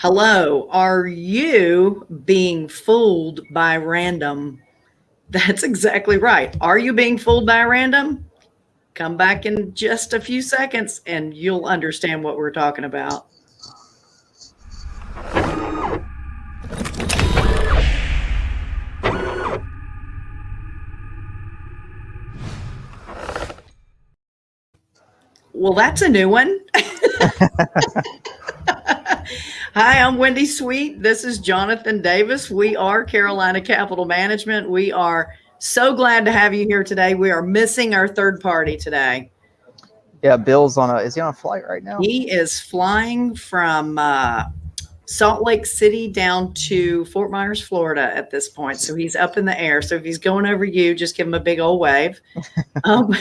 Hello, are you being fooled by random? That's exactly right. Are you being fooled by random? Come back in just a few seconds and you'll understand what we're talking about. Well, that's a new one. Hi, I'm Wendy Sweet. This is Jonathan Davis. We are Carolina Capital Management. We are so glad to have you here today. We are missing our third party today. Yeah, Bill's on a, is he on a flight right now? He is flying from uh, Salt Lake City down to Fort Myers, Florida at this point. So he's up in the air. So if he's going over you, just give him a big old wave. um,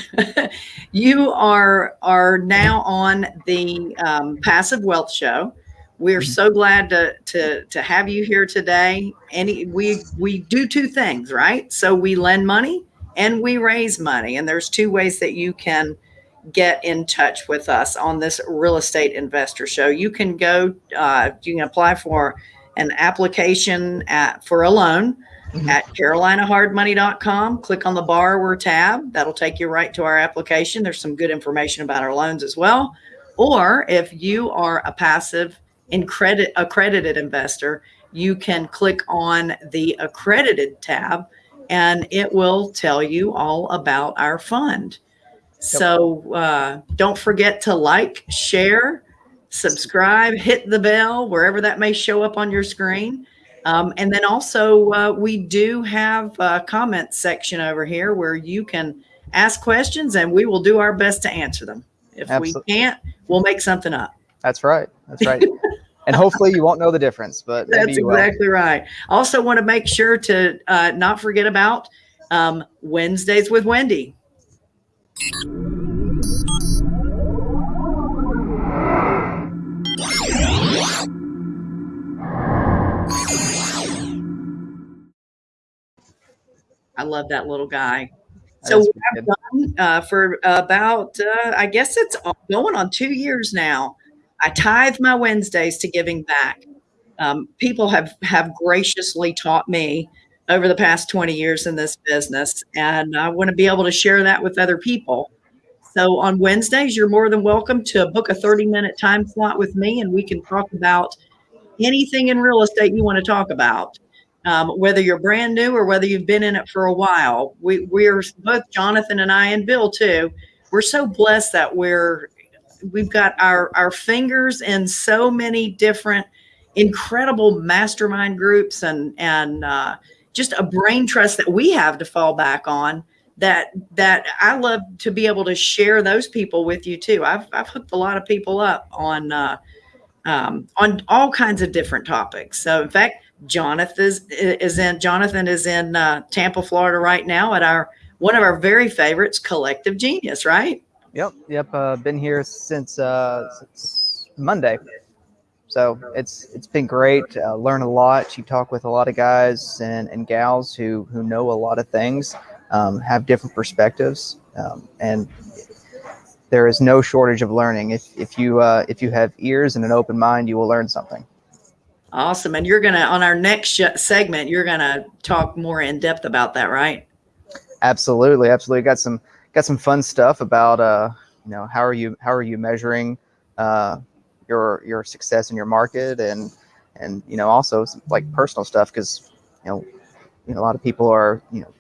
you are, are now on the um, Passive Wealth Show. We're mm-hmm. so glad to, to, to have you here today. Any we we do two things, right? So we lend money and we raise money. And there's two ways that you can get in touch with us on this real estate investor show. You can go, uh, you can apply for an application at for a loan mm-hmm. at carolinahardmoney.com. Click on the borrower tab. That'll take you right to our application. There's some good information about our loans as well. Or if you are a passive credit accredited investor, you can click on the accredited tab and it will tell you all about our fund. So uh, don't forget to like, share, subscribe, hit the bell wherever that may show up on your screen. Um, and then also uh, we do have a comment section over here where you can ask questions and we will do our best to answer them. If Absolutely. we can't, we'll make something up. That's right. That's right. and hopefully you won't know the difference, but that's exactly right. Also want to make sure to uh, not forget about um, Wednesdays with Wendy. I love that little guy. so we've done uh, for about, uh, I guess it's going on two years now. I tithe my Wednesdays to giving back. Um, people have have graciously taught me over the past 20 years in this business, and I want to be able to share that with other people. So on Wednesdays, you're more than welcome to book a 30 minute time slot with me, and we can talk about anything in real estate you want to talk about. Um, whether you're brand new or whether you've been in it for a while, we, we're both Jonathan and I and Bill too. We're so blessed that we're we've got our our fingers in so many different incredible mastermind groups and and uh, just a brain trust that we have to fall back on that that I love to be able to share those people with you too. I've I've hooked a lot of people up on uh, um, on all kinds of different topics. So in fact, Jonathan is, in Jonathan is in uh, Tampa, Florida right now at our one of our very favorites, Collective Genius, right? Yep, yep. Uh, been here since, uh, since Monday, so it's it's been great. Uh, learn a lot. You talk with a lot of guys and, and gals who who know a lot of things, um, have different perspectives, um, and there is no shortage of learning. If if you uh, if you have ears and an open mind, you will learn something. Awesome. And you're gonna on our next segment, you're gonna talk more in depth about that, right? Absolutely, absolutely. Got some got some fun stuff about uh, you know how are you how are you measuring uh, your your success in your market and and you know also like personal stuff because you know you know a lot of people are you know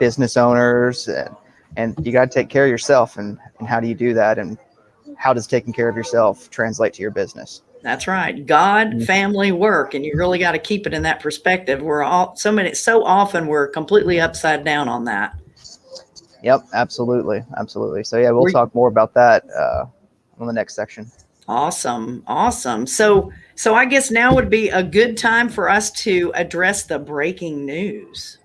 business owners and and you got to take care of yourself and and how do you do that and how does taking care of yourself translate to your business? That's right. God mm-hmm. family work and you really got to keep it in that perspective. We're all so many so often we're completely upside down on that Yep, absolutely, absolutely. So yeah, we'll Were talk more about that uh, on the next section. Awesome, awesome. So so I guess now would be a good time for us to address the breaking news.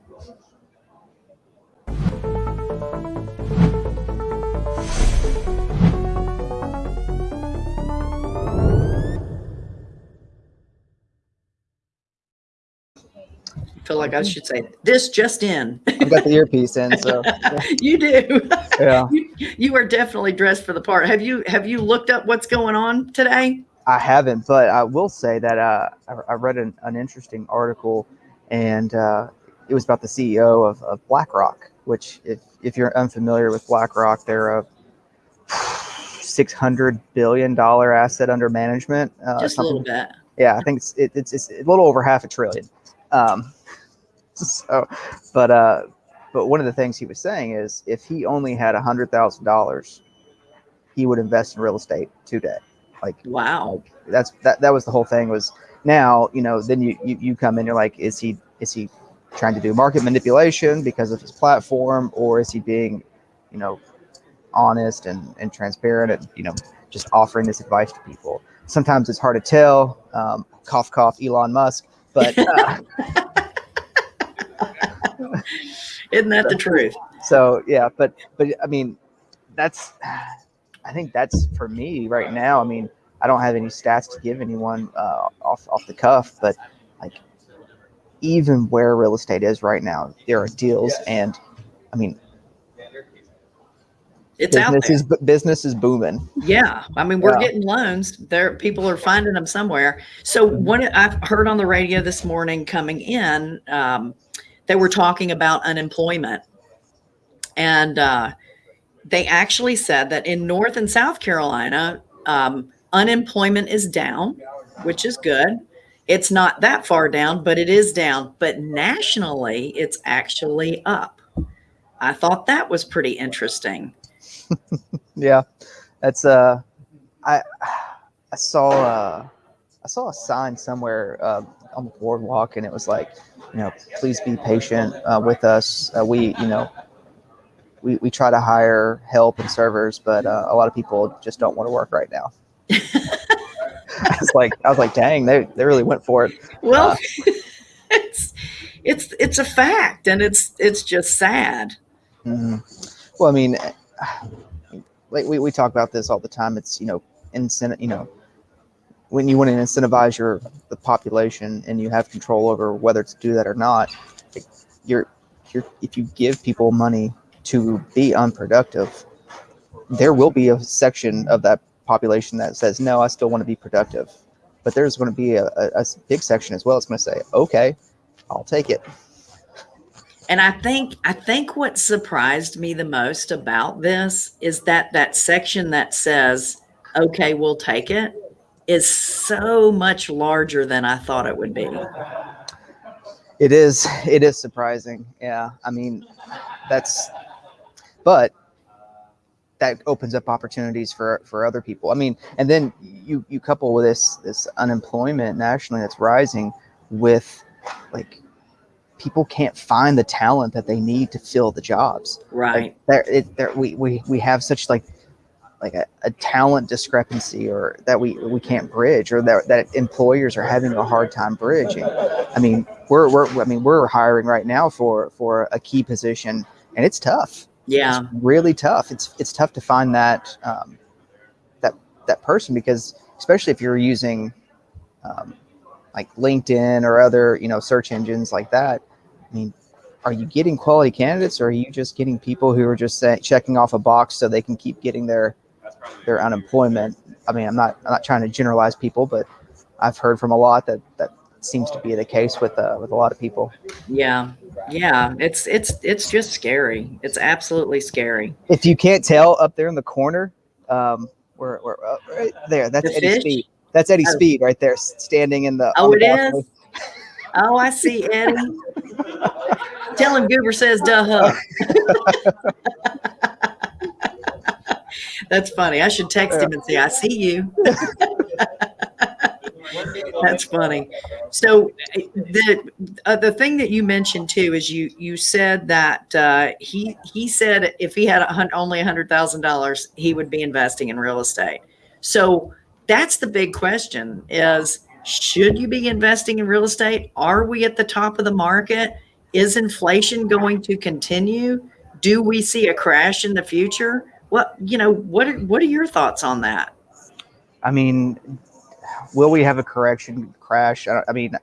Feel like I should say this just in. I've got the earpiece in, so you do. Yeah, you, you, are definitely dressed for the part. Have you have you looked up what's going on today? I haven't, but I will say that uh, I, I read an, an interesting article, and uh, it was about the CEO of, of BlackRock. Which, if if you're unfamiliar with BlackRock, they're a six hundred billion dollar asset under management. Uh, Just a little bit. yeah, I think it's it, it's it's a little over half a trillion. Um, so, but uh, but one of the things he was saying is if he only had a hundred thousand dollars, he would invest in real estate today. Like Wow. that's that that was the whole thing was now you know then you you, you come in you're like is he is he trying to do market manipulation because of his platform or is he being you know honest and and transparent and you know just offering this advice to people sometimes it's hard to tell um, cough cough elon musk but uh, Isn't that the truth? so yeah but but i mean that's i think that's for me right now i mean i don't have any stats to give anyone uh, off off the cuff but like even where real estate is right now there are deals and i mean It's out business there. is business is booming Yeah, I mean, we're Yeah. getting loans. There, people are finding them somewhere. So, when I've heard on the radio this morning coming in, um, they were talking about unemployment, and uh, they actually said that in North and South Carolina, um, unemployment is down, which is good. It's not that far down, but it is down. But nationally, it's actually up. I thought that was pretty interesting. yeah that's uh i i saw uh i saw a sign somewhere uh, on the boardwalk and it was like you know please be patient uh, with us uh, we you know we, we try to hire help and servers but uh, a lot of people just don't want to work right now i was like i was like dang they, they really went for it Well, it's it's it's a fact, and it's it's just sad. Mhm. Well, I mean, like we, we talk about this all the time. It's you know, incentive. You know, when you want to incentivize your the population and you have control over whether to do that or not, you're you're if you give people money to be unproductive, there will be a section of that population that says, no, I still want to be productive. But there's going to be a, a, a big section as well. It's going to say, okay, I'll take it. And I think I think what surprised me the most about this is that that section that says, "Okay, we'll take it," is so much larger than I thought it would be. It is. It is surprising. Yeah. I mean, that's, but that opens up opportunities for for other people. I mean, and then you you couple with this this unemployment nationally that's rising with like people can't find the talent that they need to fill the jobs. Right. Like there, it, there we, we we have such like like a, a talent discrepancy or that we we can't bridge or that, that employers are having a hard time bridging. I mean, we're we're I mean we're hiring right now for for a key position and it's tough. Yeah. It's really tough. It's it's tough to find that um, that that person because especially if you're using um, like LinkedIn or other you know search engines like that. I mean, are you getting quality candidates or are you just getting people who are just say, checking off a box so they can keep getting their their unemployment? I mean, I'm not I'm not trying to generalize people, but I've heard from a lot that that seems to be the case with uh, with a lot of people. Yeah. Yeah. It's it's it's just scary. It's absolutely scary. If you can't tell up there in the corner, um, we're, we're uh, right there. That's The Eddie fish? Speed. That's Eddie Oh. Speed right there, standing in the. Oh, the it Oh, I see, Eddie. Tell him Goober says duh. That's funny. I should text him and say, I see you. That's funny. So the uh, the thing that you mentioned too is you you said that uh, he he said if he had a only a hundred thousand dollars he would be investing in real estate. So that's the big question: is should you be investing in real estate? Are we at the top of the market? Is inflation going to continue? Do we see a crash in the future? What you know? What are, what are your thoughts on that? I mean, will we have a correction crash? I, I mean,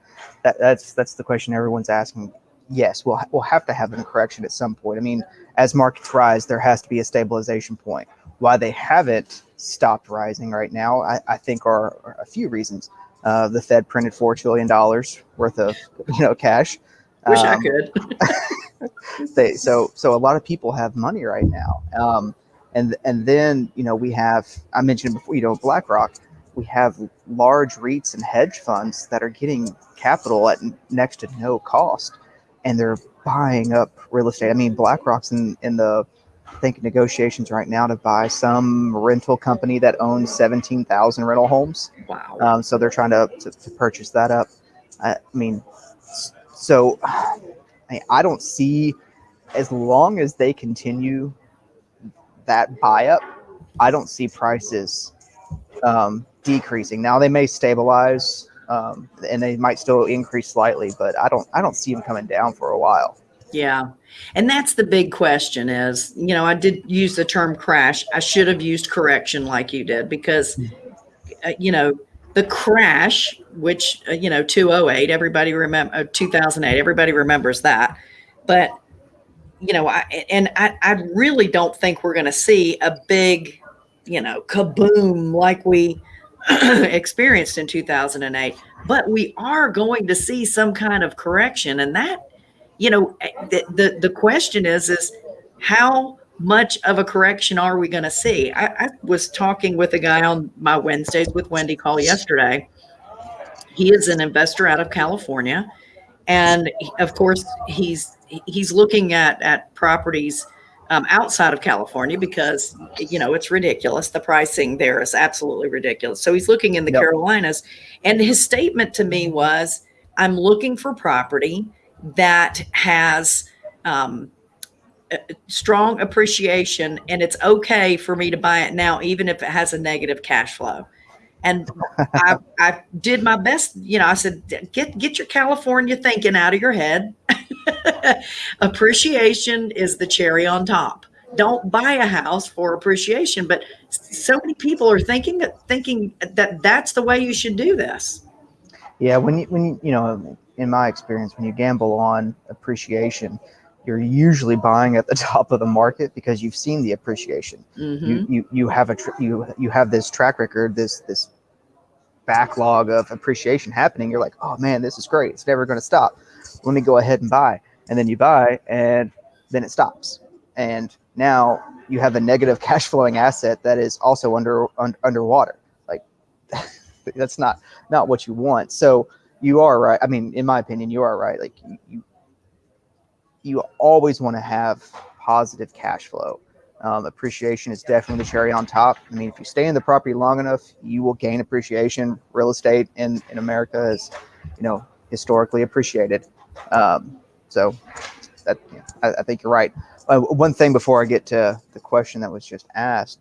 that, that's that's the question everyone's asking. Yes, we'll we'll have to have a correction at some point. I mean, as markets rise, there has to be a stabilization point. Why they haven't stopped rising right now, I, I think are, are a few reasons. Uh, the Fed printed four trillion dollars worth of you know cash. Wish I Um, could. they so so a lot of people have money right now um and and then you know we have i mentioned before you know blackrock we have large reits and hedge funds that are getting capital at next to no cost and they're buying up real estate i mean blackrock's in in the I think negotiations right now to buy some rental company that owns 17,000 rental homes wow. um, so they're trying to, to, to purchase that up. I, I mean, so I, I don't see as long as they continue that buy up, I don't see prices um, decreasing. Now they may stabilize um, and they might still increase slightly, but I don't I don't see them coming down for a while. Yeah. And that's the big question is, you know, I did use the term crash. I should have used correction like you did because, uh, you know, the crash, which, uh, you know, 208, everybody remember, uh, 2008, everybody remembers that. But, you know, I, and I, I really don't think we're going to see a big, you know, kaboom like we experienced in 2008. But we are going to see some kind of correction. And that, you know eh, the, the the question is is how much of a correction are we going to see I, I was talking with a guy on my wednesdays with wendy call yesterday he is an investor out of california and of course he's he's looking at at properties um, outside of california because you know it's ridiculous. The pricing there is absolutely ridiculous. So he's looking in the Yep. carolinas. And his statement to me was i'm looking for property that has um, strong appreciation and it's okay for me to buy it now even if it has a negative cash flow. And I, I did my best you know i said get get your california thinking out of your head appreciation is the cherry on top don't buy a house for appreciation but so many people are thinking that thinking that that's the way you should do this Yeah, when you when you you know, in my experience, when you gamble on appreciation, you're usually buying at the top of the market because you've seen the appreciation. Mhm. You you you have a tr- you you have this track record, this this backlog of appreciation happening. You're like, oh man, this is great. It's never going to stop. Let me go ahead and buy, and then you buy, and then it stops, and now you have a negative cash flowing asset that is also under un, underwater. Like that's not not what you want. So you are right. I mean, in my opinion, you are right. Like you, you, always want to have positive cash flow. Um, appreciation is definitely the cherry on top. I mean, if you stay in the property long enough, you will gain appreciation. Real estate in, in America is, you know, historically appreciated. Um, so that yeah, I, I think you're right. Uh, one thing before I get to the question that was just asked,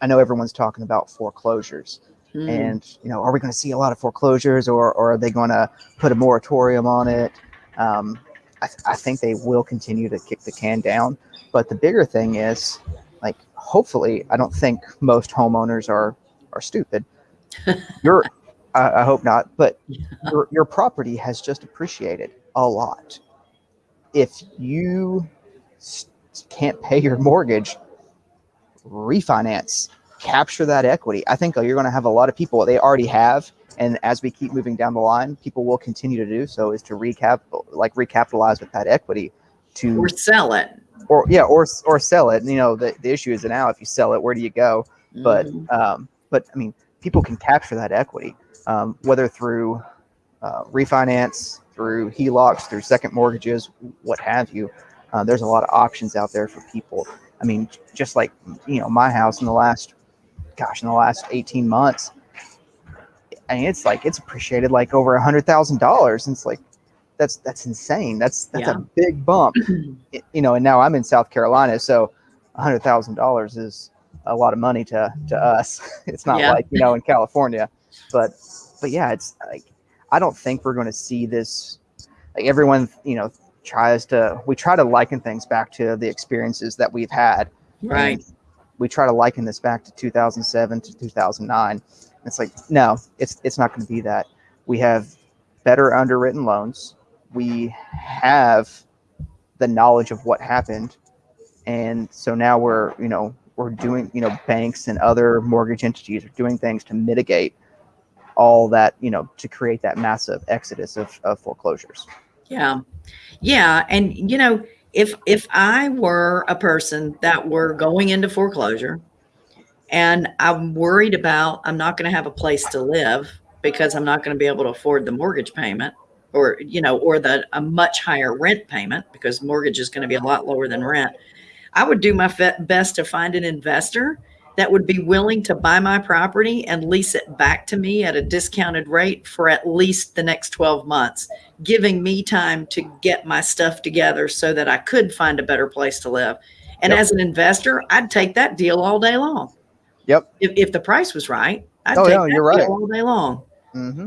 I know everyone's talking about foreclosures. Mhm. and you know are we going to see a lot of foreclosures or, or are they going to put a moratorium on it? Um, I, th- I think they will continue to kick the can down. But the bigger thing is like hopefully i don't think most homeowners are are stupid. Your I, I hope not but your, your property has just appreciated a lot if you can't pay your mortgage refinance capture that equity. I think you're going to have a lot of people they already have, and as we keep moving down the line, people will continue to do so. Is to recap, like recapitalize with that equity, to or sell it or yeah, or or sell it. And, You know, the, the issue is now if you sell it, where do you go? But Mhm. um, but I mean, people can capture that equity, um, whether through uh, refinance, through HELOCs, through second mortgages, what have you. Uh, there's a lot of options out there for people. I mean, just like you know, my house in the last, gosh, in the last 18 months, I mean, it's like it's appreciated like over a hundred thousand dollars. And it's like that's that's insane. That's that's Yeah. a big bump. It- you know, and now I'm in South Carolina, so a hundred thousand dollars is a lot of money to to us. It's not Yeah. like you know in California, but but yeah, it's like I don't think we're going to see this. Like everyone, you know, tries to we try to liken things back to the experiences that we've had. right we try to liken this back to 2007 to 2009. It's like no, it's it's not going to be that. We have better underwritten loans. We have the knowledge of what happened, and so now we're you know we're doing, you know, banks and other mortgage entities are doing things to mitigate all that, you know, to create that massive exodus of, of foreclosures. Yeah. Yeah. And, you know, if if I were a person that were going into foreclosure and I'm worried about I'm not going to have a place to live because I'm not going to be able to afford the mortgage payment or you know or the a much higher rent payment because mortgage is going to be a lot lower than rent. I would do my best to find an investor that would be willing to buy my property and lease it back to me at a discounted rate for at least the next 12 months, giving me time to get my stuff together so that I could find a better place to live. And yep. as an investor, I'd take that deal all day long. Yep. If, if the price was right, I'd oh, take yeah, that you're right. all day long. Mm-hmm.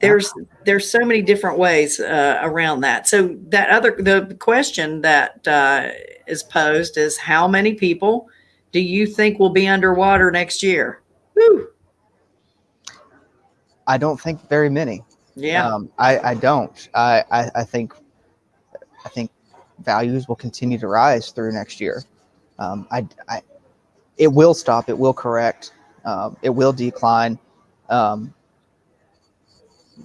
There's there's so many different ways uh, around that. So that other the question that uh, is posed is how many people do you think will be underwater next year? Whew. I don't think very many. Yeah. Um, I, I don't. I, I, I think I think values will continue to rise through next year. Um, I, I, it will stop. It will correct. Um, it will decline. Um,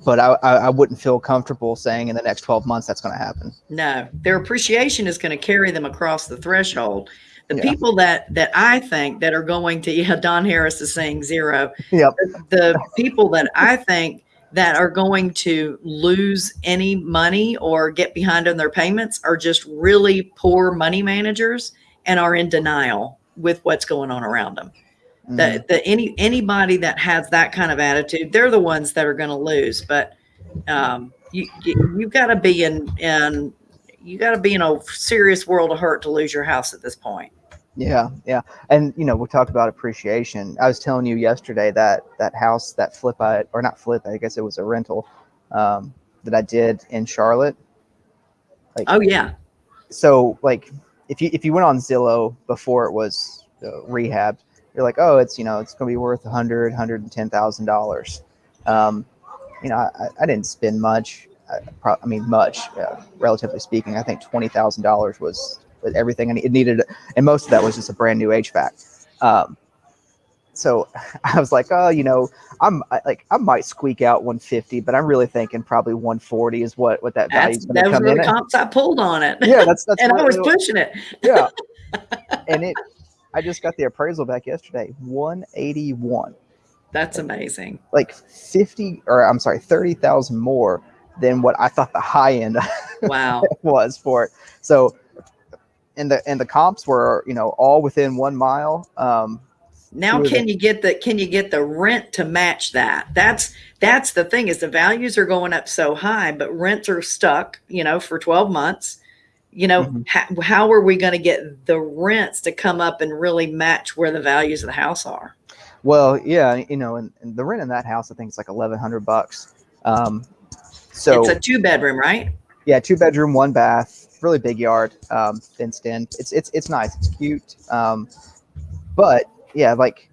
but I, I, I wouldn't feel comfortable saying in the next 12 months that's going to happen. No, their appreciation is going to carry them across the threshold. The Yeah. people that that I think that are going to yeah, Don Harris is saying zero. Yep. The people that I think that are going to lose any money or get behind on their payments are just really poor money managers and are in denial with what's going on around them. Mhm. The, the any anybody that has that kind of attitude, they're the ones that are going to lose. But um, you, you you've got to be in in you got to be in a serious world of hurt to lose your house at this point. Yeah, yeah, and you know we talked about appreciation. I was telling you yesterday that that house, that flip, I or not flip, I guess it was a rental um, that I did in Charlotte. Like, Oh yeah, so like if you if you went on Zillow before it was uh, rehabbed, you're like, oh, it's you know it's going to be worth a hundred, hundred and ten thousand dollars. Um, you know, I, I didn't spend much. I, I mean, much, uh, relatively speaking. I think twenty thousand dollars was was everything and it needed, and most of that was just a brand new HVAC. Um, so I was like, oh, you know, I'm I, like I might squeak out 150, but I'm really thinking probably 140 is what what that value is going to come in. the comps I pulled on it. Yeah, that's that's and I was pushing it. yeah. and it, I just got the appraisal back yesterday, 181, That's amazing. like 50, or I'm sorry, 30,000 more than what I thought the high end Wow. was for it. So, and the and the comps were, you know, all within one mile. Um, Now can you get the can you get the rent to match that? That's that's the thing is the values are going up so high, but rents are stuck, you know, for 12 months. You know, Mhm. how, how are we going to get the rents to come up and really match where the values of the house are? well, yeah, you know, and, and the rent in that house, I think it's like 1,100 bucks. Um, so it's a two bedroom, right? yeah, two bedroom, one bath, really big yard, um, fenced in. It's it's it's nice. It's cute. Um, but yeah, like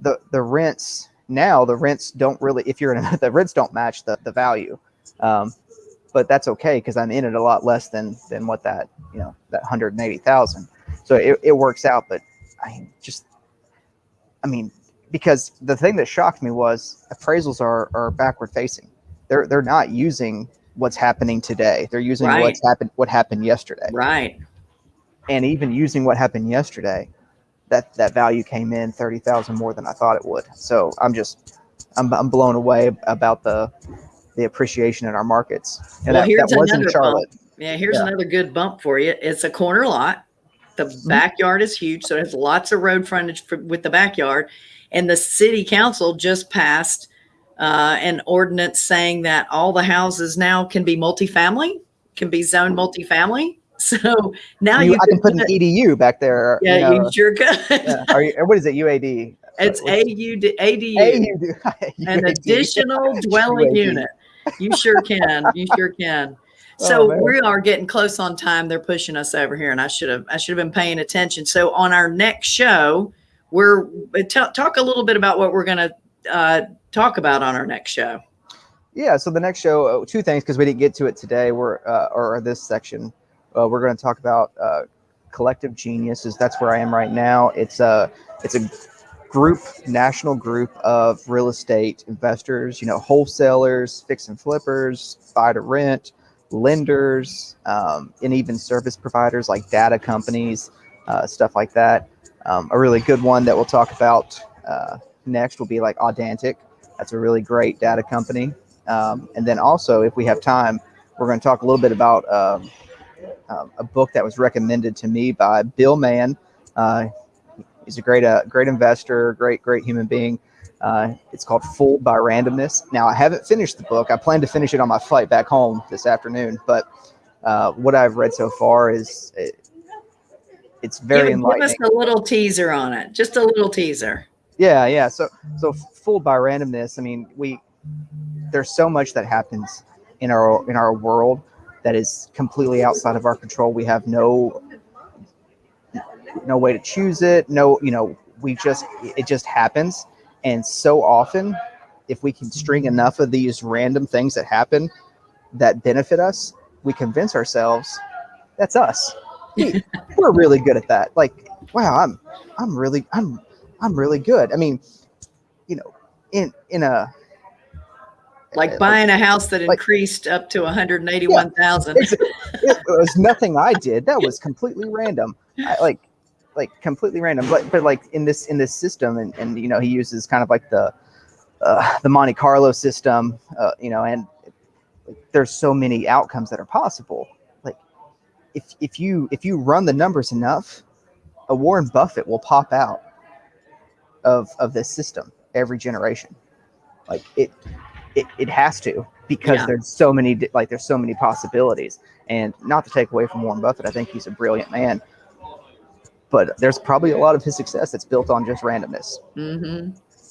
the the rents now, the rents don't really. If you're in a, the rents don't match the the value. Um, but that's okay because I'm in it a lot less than than what that you know that hundred and eighty thousand. So it, it works out. But I just, I mean, because the thing that shocked me was appraisals are are backward facing. They're they're not using what's happening today. They're using Right. what's happened what happened yesterday. Right. And even using what happened yesterday, that that value came in thirty thousand more than I thought it would. So I'm just I'm I'm blown away about the the appreciation in our markets. And Well, that, here's that was in another Charlotte. Yeah, here's Yeah. another good bump for you. It's a corner lot. The Mm-hmm. backyard is huge, so it has lots of road frontage for, with the backyard. And the city council just passed uh, an ordinance saying that all the houses now can be multifamily, can be zoned multifamily. So now You, you, I can put an EDU back there. you yeah, know, you sure could. yeah. Are you, what is it? UAD. It's AUD, ADU, AUD. an additional dwelling unit. You sure can. You sure can. Oh, So man. we are getting close on time. They're pushing us over here, and I should have I should have been paying attention. So on our next show, we're uh, talk a little bit about what we're going to uh, talk about on our next show. Yeah, so the next show, uh, two things because we didn't get to it today. We're uh, or this section, uh, we're going to talk about uh, Collective Genius is that's where I am right now. It's a it's a group, national group of real estate investors. You know, wholesalers, fix and flippers, buy to rent, lenders, um, and even service providers like data companies, uh, stuff like that. Um, a really good one that we'll talk about uh, next will be like Audantic. That's a really great data company. Um, and then also, if we have time, we're going to talk a little bit about um, um, a book that was recommended to me by Bill Mann. Uh, he's a great, uh, great investor, great, great human being. Uh, it's called Fooled by Randomness. Now, I haven't finished the book. I plan to finish it on my flight back home this afternoon. But uh, what I've read so far is it, it's very Give, enlightening. give us a little teaser on it. Just a little teaser. Yeah, yeah. So, so fooled by randomness. I mean, we there's so much that happens in our in our world that is completely outside of our control. We have no no way to choose it. No, you know, we just it just happens. And so often, if we can string enough of these random things that happen that benefit us, we convince ourselves that's us. We, we're really good at that. Like, wow, I'm I'm really I'm I'm really good. I mean, you know, in in a Like uh, buying a house that like- increased up to 181,000. it's, it was nothing I did. That was completely random. I, like like completely random. But but like in this in this system, and and you know he uses kind of like the uh, the Monte Carlo system, uh, you know, and there's so many outcomes that are possible. Like if if you if you run the numbers enough, a Warren Buffett will pop out of of this system every generation. Like it it, it has to because Yeah. there's so many like there's so many possibilities and not to take away from Warren Buffett I think he's a brilliant man but there's probably a lot of his success that's built on just randomness Mm-hmm.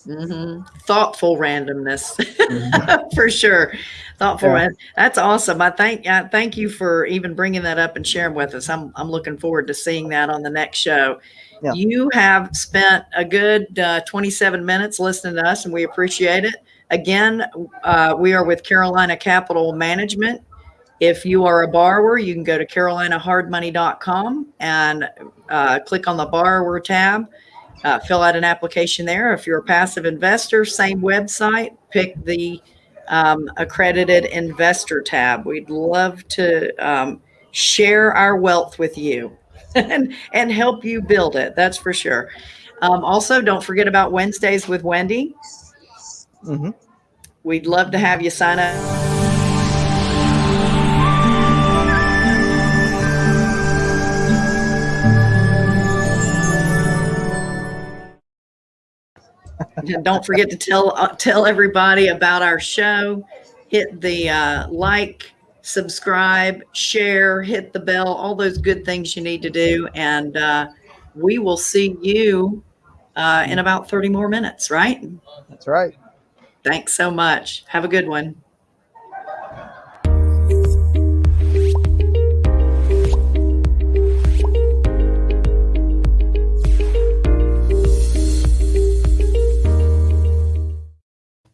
Mm-hmm. Thoughtful randomness, Mhm. for sure. Thoughtful. Yeah. That's awesome. I thank I thank you for even bringing that up and sharing with us. I'm I'm looking forward to seeing that on the next show. Yeah. You have spent a good uh, 27 minutes listening to us, and we appreciate it. Again, uh, we are with Carolina Capital Management. If you are a borrower, you can go to carolinahardmoney.com and uh, click on the borrower tab uh, fill out an application there. If you're a passive investor, same website, pick the um, accredited investor tab. We'd love to um, share our wealth with you and, and help you build it. That's for sure. Um, also, don't forget about Wednesdays with Wendy. Mhm. We'd love to have you sign up. And don't forget to tell uh, tell everybody about our show. Hit the uh, like, subscribe, share, hit the bell, all those good things you need to do, and uh, we will see you uh, in about thirty more minutes. Right? that's right Thanks so much. Have a good one.